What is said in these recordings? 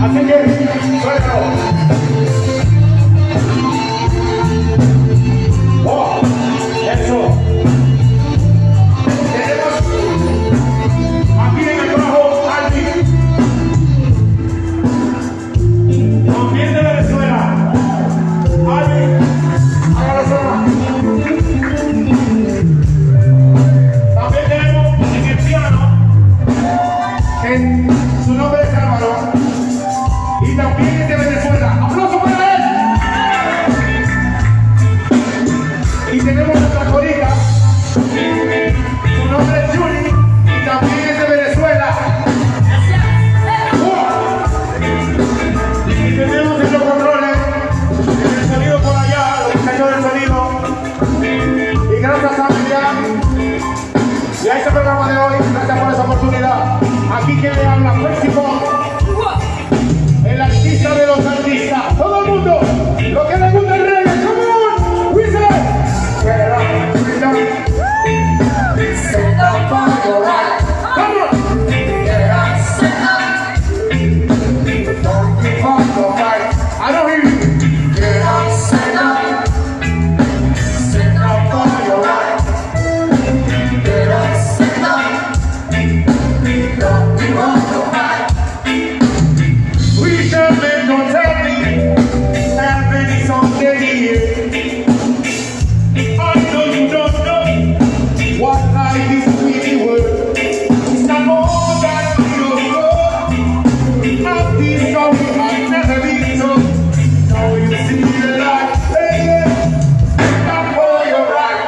Assim mesmo, sou. bien de Venezuela. ¡Aplauso para él! Y tenemos nuestra colita. Su nombre es Juni y también es de Venezuela. ¡Oh! Y tenemos en los controles, el sonido por allá, los señores del sonido. Y gracias a Miriam. Y a este programa de hoy, gracias por esa oportunidad. Aquí que le habla Flexible.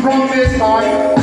from this time.